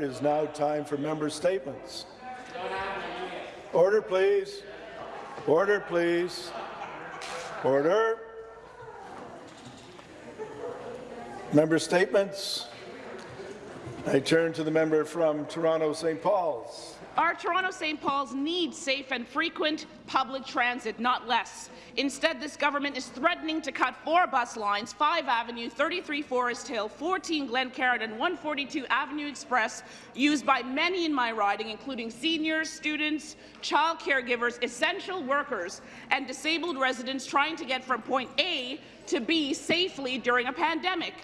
It is now time for member statements. Order, please. Order, please. Order. Member statements. I turn to the member from Toronto St. Paul's. Our Toronto St. Paul's need safe and frequent public transit, not less. Instead, this government is threatening to cut four bus lines, 5 Avenue, 33 Forest Hill, 14 Glen Glencairn and 142 Avenue Express, used by many in my riding, including seniors, students, child caregivers, essential workers, and disabled residents trying to get from point A to B safely during a pandemic.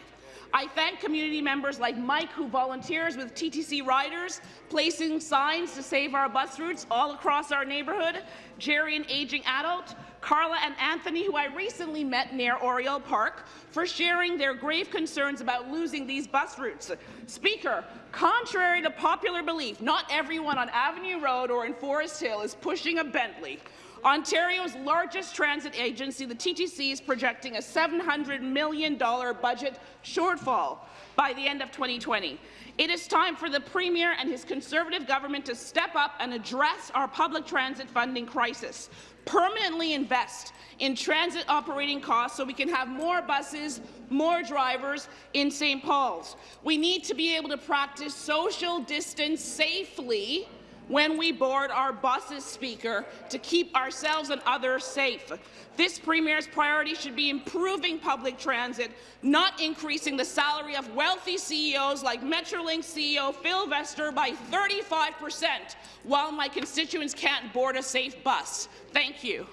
I thank community members like Mike, who volunteers with TTC Riders, placing signs to save our bus routes all across our neighbourhood, Jerry, an aging adult, Carla and Anthony, who I recently met near Oriole Park, for sharing their grave concerns about losing these bus routes. Speaker, contrary to popular belief, not everyone on Avenue Road or in Forest Hill is pushing a Bentley. Ontario's largest transit agency, the TTC, is projecting a $700 million budget shortfall by the end of 2020. It is time for the Premier and his Conservative government to step up and address our public transit funding crisis. Permanently invest in transit operating costs so we can have more buses, more drivers in St. Paul's. We need to be able to practice social distance safely when we board our buses, Speaker, to keep ourselves and others safe. This Premier's priority should be improving public transit, not increasing the salary of wealthy CEOs like Metrolinx CEO Phil Verster by 35 percent, while my constituents can't board a safe bus. Thank you.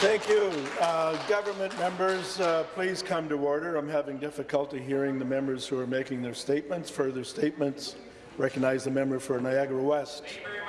Thank you. Uh, government members, uh, please come to order. I'm having difficulty hearing the members who are making their statements. Further statements Recognize the member for Niagara West.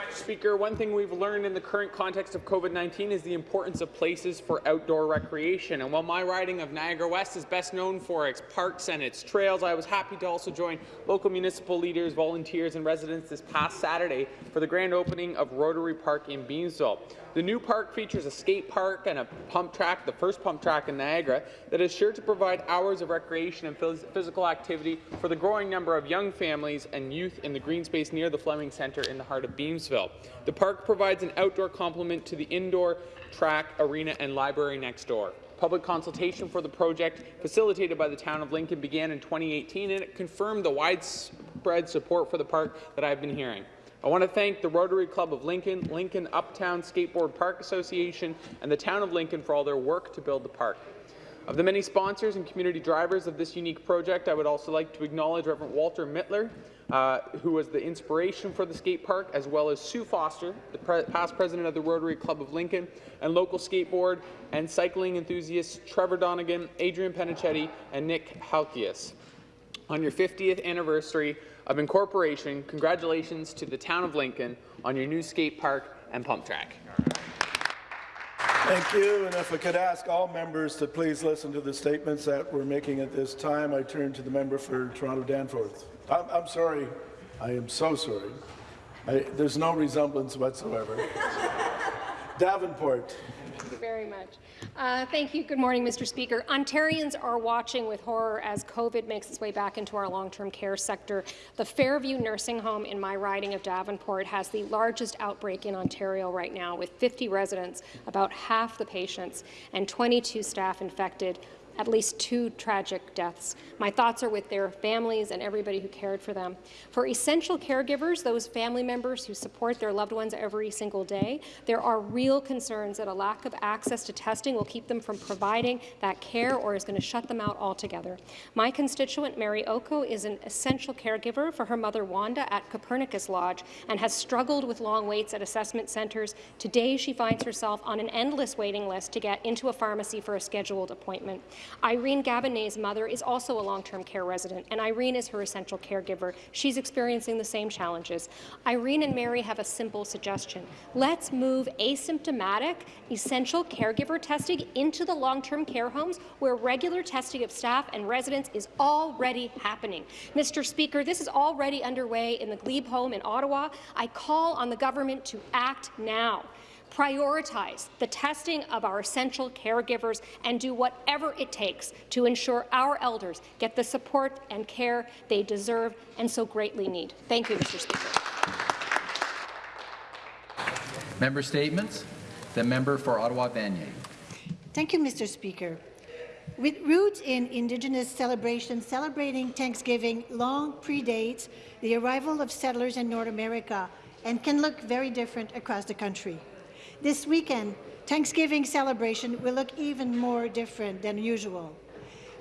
Speaker, one thing we've learned in the current context of COVID-19 is the importance of places for outdoor recreation. And while my riding of Niagara West is best known for its parks and its trails, I was happy to also join local municipal leaders, volunteers and residents this past Saturday for the grand opening of Rotary Park in Beamsville. The new park features a skate park and a pump track, the first pump track in Niagara, that is sure to provide hours of recreation and phys physical activity for the growing number of young families and youth in the green space near the Fleming Centre in the heart of Beamsville. The park provides an outdoor complement to the indoor track, arena and library next door. Public consultation for the project, facilitated by the Town of Lincoln, began in 2018, and it confirmed the widespread support for the park that I've been hearing. I want to thank the Rotary Club of Lincoln, Lincoln Uptown Skateboard Park Association, and the Town of Lincoln for all their work to build the park. Of the many sponsors and community drivers of this unique project, I would also like to acknowledge Reverend Walter Mittler, uh, who was the inspiration for the skate park, as well as Sue Foster, the pre past president of the Rotary Club of Lincoln, and local skateboard and cycling enthusiasts Trevor Donegan, Adrian Penichetti, and Nick Halkias. On your 50th anniversary of incorporation, congratulations to the town of Lincoln on your new skate park and pump track. Thank you. And if I could ask all members to please listen to the statements that we're making at this time, I turn to the member for Toronto Danforth. I'm, I'm sorry. I am so sorry. I, there's no resemblance whatsoever. Davenport. Thank you very much. Uh, thank you. Good morning, Mr. Speaker. Ontarians are watching with horror as COVID makes its way back into our long-term care sector. The Fairview Nursing Home in my riding of Davenport has the largest outbreak in Ontario right now, with 50 residents, about half the patients, and 22 staff infected at least two tragic deaths. My thoughts are with their families and everybody who cared for them. For essential caregivers, those family members who support their loved ones every single day, there are real concerns that a lack of access to testing will keep them from providing that care or is going to shut them out altogether. My constituent, Mary Oko, is an essential caregiver for her mother, Wanda, at Copernicus Lodge and has struggled with long waits at assessment centres. Today, she finds herself on an endless waiting list to get into a pharmacy for a scheduled appointment. Irene Gabonet's mother is also a long-term care resident, and Irene is her essential caregiver. She's experiencing the same challenges. Irene and Mary have a simple suggestion. Let's move asymptomatic, essential caregiver testing into the long-term care homes where regular testing of staff and residents is already happening. Mr. Speaker, this is already underway in the Glebe home in Ottawa. I call on the government to act now. Prioritize the testing of our essential caregivers, and do whatever it takes to ensure our elders get the support and care they deserve and so greatly need. Thank you, Mr. Speaker. Member statements. The member for Ottawa Vanier. Thank you, Mr. Speaker. With roots in Indigenous celebrations, celebrating Thanksgiving long predates the arrival of settlers in North America and can look very different across the country. This weekend, Thanksgiving celebration will look even more different than usual.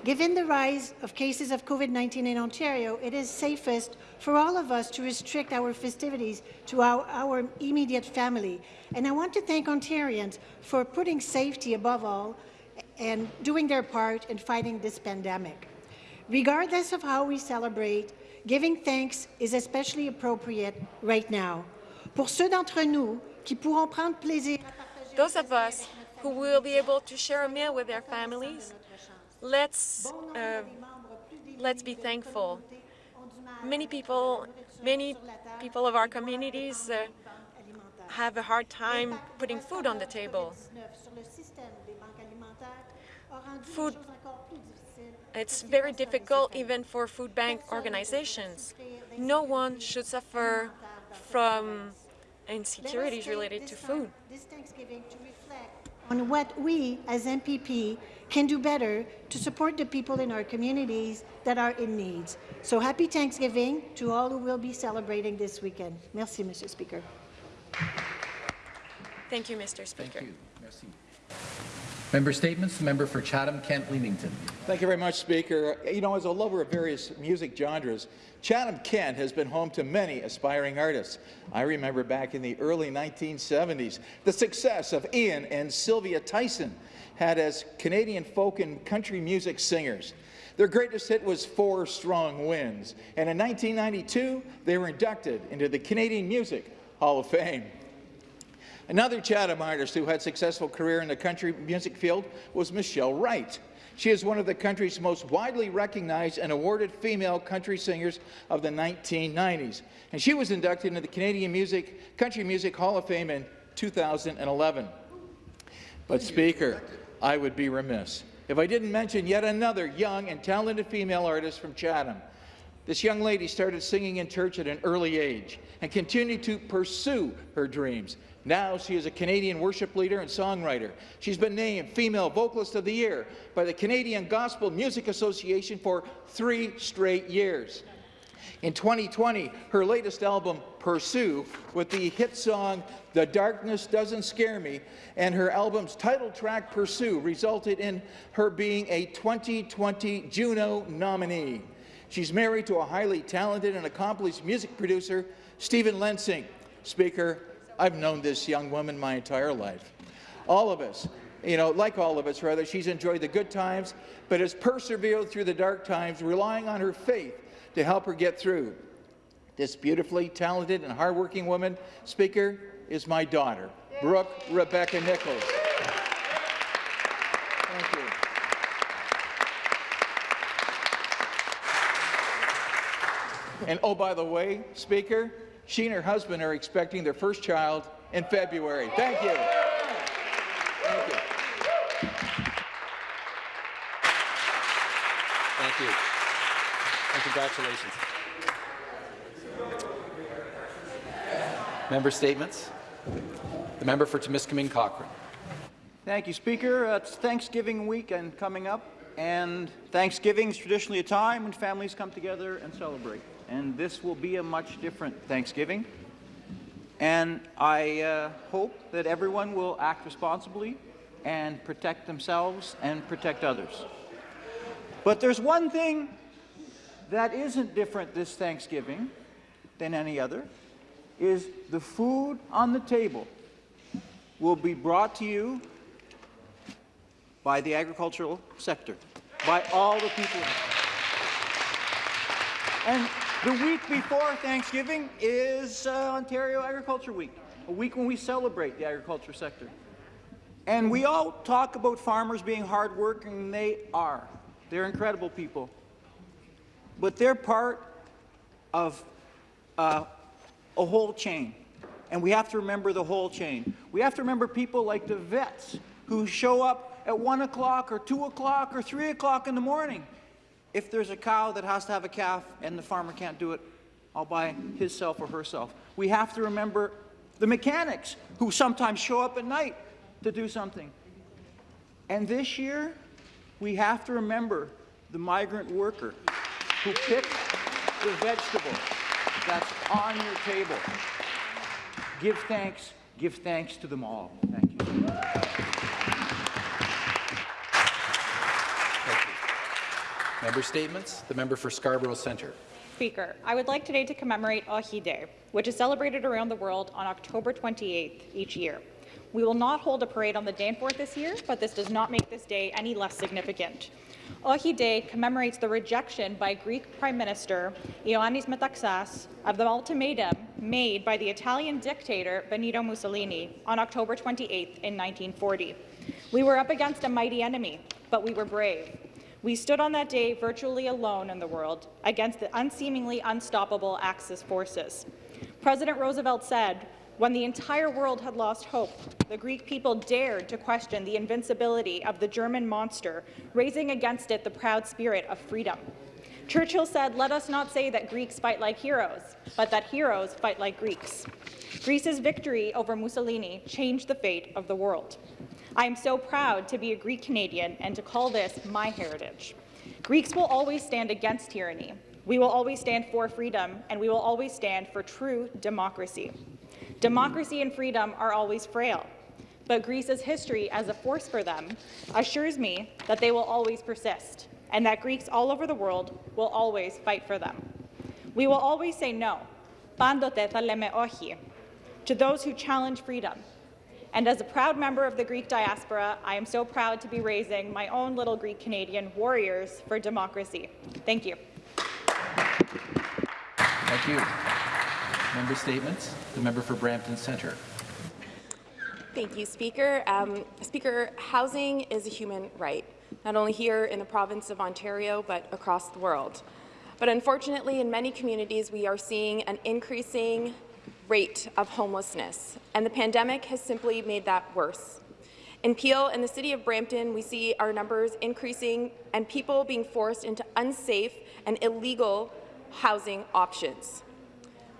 Given the rise of cases of COVID-19 in Ontario, it is safest for all of us to restrict our festivities to our, our, immediate family. And I want to thank Ontarians for putting safety above all and doing their part in fighting this pandemic. Regardless of how we celebrate, giving thanks is especially appropriate right now. Pour ceux d'entre nous qui pourront prendre plaisir Those of us who will be able to share a meal with their families, let's, uh, let's be thankful. Many people, many people of our communities uh, have a hard time putting food on the table. Food, it's very difficult even for food bank organizations. No one should suffer from insecurities related to food. This Thanksgiving to reflect on what we as MPP can do better to support the people in our communities that are in need. So happy Thanksgiving to all who will be celebrating this weekend. Merci, Mr. Speaker. Thank you, Mr. Speaker. Thank you. Merci. Member statements. Member for Chatham-Kent Leamington. Thank you very much, Speaker. You know, as a lover of various music genres, Chatham-Kent has been home to many aspiring artists. I remember back in the early 1970s, the success of Ian and Sylvia Tyson had as Canadian folk and country music singers. Their greatest hit was Four Strong Winds, and in 1992, they were inducted into the Canadian Music Hall of Fame. Another Chatham artist who had a successful career in the country music field was Michelle Wright. She is one of the country's most widely recognized and awarded female country singers of the 1990s, and she was inducted into the Canadian Music Country Music Hall of Fame in 2011. But Speaker, I would be remiss if I didn't mention yet another young and talented female artist from Chatham. This young lady started singing in church at an early age and continued to pursue her dreams. Now she is a Canadian worship leader and songwriter. She's been named Female Vocalist of the Year by the Canadian Gospel Music Association for three straight years. In 2020, her latest album, Pursue, with the hit song The Darkness Doesn't Scare Me, and her album's title track, Pursue, resulted in her being a 2020 Juno nominee. She's married to a highly talented and accomplished music producer, Stephen Lensing. Speaker, I've known this young woman my entire life. All of us, you know, like all of us, rather, she's enjoyed the good times, but has persevered through the dark times, relying on her faith to help her get through. This beautifully talented and hardworking woman, Speaker, is my daughter, Brooke Rebecca Nicholls. Thank you. And oh, by the way, Speaker, she and her husband are expecting their first child in February. Thank you. Thank you. Thank you. And congratulations. Member statements. The member for Timiskaming Cochrane. Thank you, Speaker. Uh, it's Thanksgiving weekend coming up, and Thanksgiving is traditionally a time when families come together and celebrate. And this will be a much different Thanksgiving. And I uh, hope that everyone will act responsibly and protect themselves and protect others. But there's one thing that isn't different this Thanksgiving than any other, is the food on the table will be brought to you by the agricultural sector, by all the people. And the week before Thanksgiving is uh, Ontario Agriculture Week, a week when we celebrate the agriculture sector. And we all talk about farmers being hardworking, and they are. They're incredible people. But they're part of uh, a whole chain. and we have to remember the whole chain. We have to remember people like the vets who show up at 1 o'clock or 2 o'clock or 3 o'clock in the morning. If there's a cow that has to have a calf and the farmer can't do it, I'll buy himself or herself. We have to remember the mechanics who sometimes show up at night to do something. And this year, we have to remember the migrant worker who picked the vegetable that's on your table. Give thanks, give thanks to them all. Thank you. Member statements. The member for Scarborough Centre. Speaker, I would like today to commemorate Ohi Day, which is celebrated around the world on October 28th each year. We will not hold a parade on the Danforth this year, but this does not make this day any less significant. Ohi Day commemorates the rejection by Greek Prime Minister Ioannis Metaxas of the ultimatum made by the Italian dictator Benito Mussolini on October 28th in 1940. We were up against a mighty enemy, but we were brave. We stood on that day virtually alone in the world against the unseemingly unstoppable Axis forces. President Roosevelt said, when the entire world had lost hope, the Greek people dared to question the invincibility of the German monster, raising against it the proud spirit of freedom. Churchill said, let us not say that Greeks fight like heroes, but that heroes fight like Greeks. Greece's victory over Mussolini changed the fate of the world. I am so proud to be a Greek Canadian and to call this my heritage. Greeks will always stand against tyranny. We will always stand for freedom, and we will always stand for true democracy. Democracy and freedom are always frail, but Greece's history as a force for them assures me that they will always persist, and that Greeks all over the world will always fight for them. We will always say no, pandote θα λέμε όχι, to those who challenge freedom, and as a proud member of the Greek diaspora, I am so proud to be raising my own little Greek Canadian warriors for democracy. Thank you. Thank you. Member statements. The member for Brampton Centre. Thank you, Speaker. Um, Speaker, housing is a human right, not only here in the province of Ontario, but across the world. But unfortunately, in many communities, we are seeing an increasing rate of homelessness, and the pandemic has simply made that worse. In Peel and the City of Brampton, we see our numbers increasing and people being forced into unsafe and illegal housing options.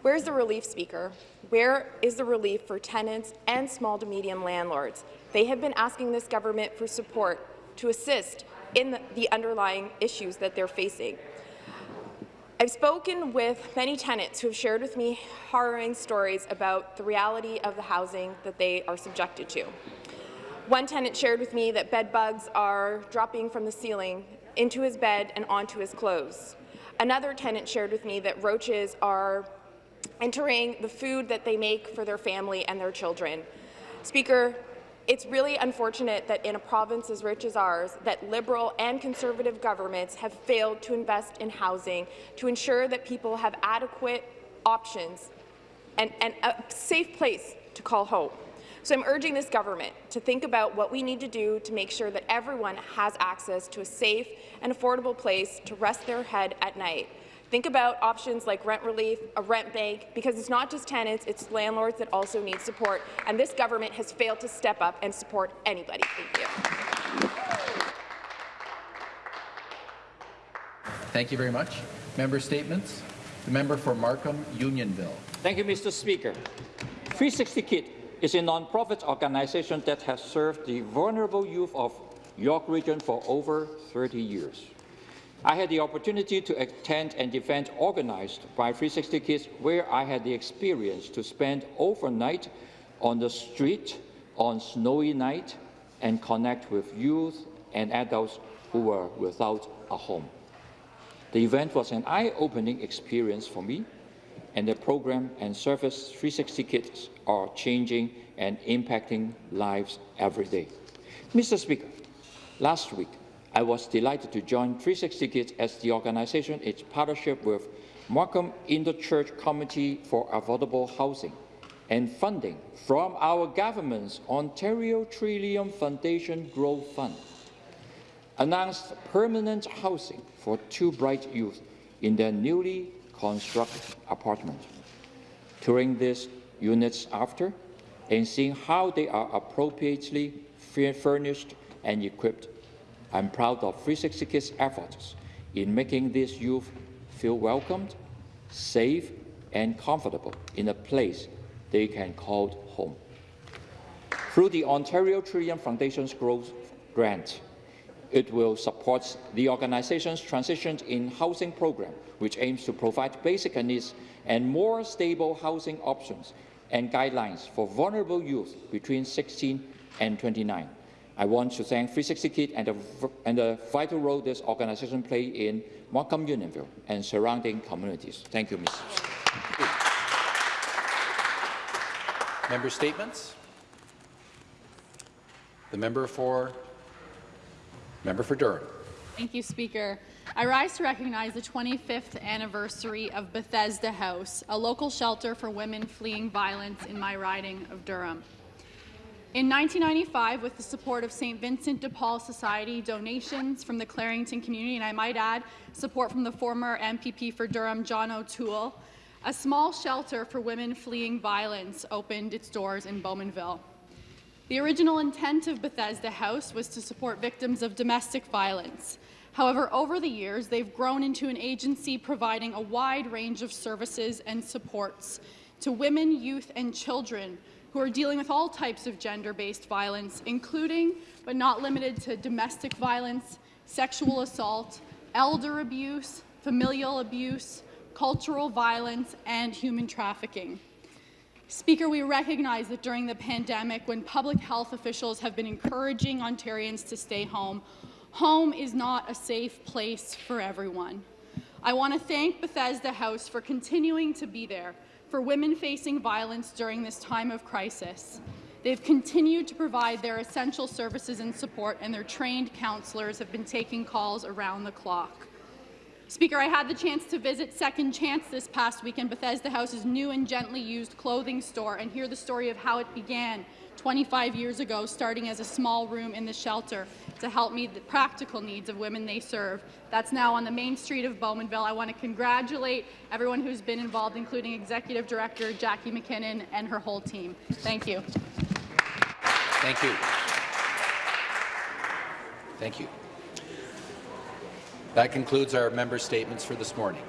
Where's the relief, Speaker? Where is the relief for tenants and small to medium landlords? They have been asking this government for support to assist in the, the underlying issues that they're facing. I've spoken with many tenants who have shared with me harrowing stories about the reality of the housing that they are subjected to. One tenant shared with me that bed bugs are dropping from the ceiling into his bed and onto his clothes. Another tenant shared with me that roaches are entering the food that they make for their family and their children. Speaker, it's really unfortunate that in a province as rich as ours, that Liberal and Conservative governments have failed to invest in housing to ensure that people have adequate options and, and a safe place to call home. So I'm urging this government to think about what we need to do to make sure that everyone has access to a safe and affordable place to rest their head at night. Think about options like rent relief, a rent bank, because it's not just tenants, it's landlords that also need support, and this government has failed to step up and support anybody. Thank you. Thank you very much. Member statements. The member for Markham Unionville. Thank you, Mr. Speaker. 360 Kid is a non-profit organization that has served the vulnerable youth of York Region for over 30 years. I had the opportunity to attend an event organized by 360 Kids where I had the experience to spend overnight on the street on snowy night and connect with youth and adults who were without a home. The event was an eye-opening experience for me, and the program and service 360 Kids are changing and impacting lives every day. Mr. Speaker, last week, I was delighted to join 360 Kids as the organization is partnership with Markham Interchurch Committee for Affordable Housing and funding from our government's Ontario Trillium Foundation Growth Fund announced permanent housing for two bright youth in their newly constructed apartment. Touring these units after and seeing how they are appropriately furnished and equipped. I'm proud of 360 Kids' efforts in making these youth feel welcomed, safe, and comfortable in a place they can call home. Through the Ontario Trillium Foundation's Growth Grant, it will support the organization's transition in housing program, which aims to provide basic needs and more stable housing options and guidelines for vulnerable youth between 16 and 29. I want to thank 360 Kid and the, and the vital role this organization plays in Markham Unionville and surrounding communities. Thank you, Mr. Member statements. The member for member for Durham. Thank you, Speaker. I rise to recognize the 25th anniversary of Bethesda House, a local shelter for women fleeing violence in my riding of Durham. In 1995, with the support of St. Vincent de Paul Society, donations from the Clarington community, and I might add, support from the former MPP for Durham, John O'Toole, a small shelter for women fleeing violence opened its doors in Bowmanville. The original intent of Bethesda House was to support victims of domestic violence. However, over the years, they've grown into an agency providing a wide range of services and supports to women, youth, and children who are dealing with all types of gender-based violence, including, but not limited to, domestic violence, sexual assault, elder abuse, familial abuse, cultural violence, and human trafficking. Speaker, we recognize that during the pandemic, when public health officials have been encouraging Ontarians to stay home, home is not a safe place for everyone. I want to thank Bethesda House for continuing to be there for women facing violence during this time of crisis. They've continued to provide their essential services and support, and their trained counsellors have been taking calls around the clock. Speaker, I had the chance to visit Second Chance this past weekend, Bethesda House's new and gently used clothing store, and hear the story of how it began 25 years ago, starting as a small room in the shelter to help meet the practical needs of women they serve. That's now on the main street of Bowmanville. I want to congratulate everyone who's been involved, including Executive Director Jackie McKinnon and her whole team. Thank you. Thank you. Thank you. That concludes our member statements for this morning.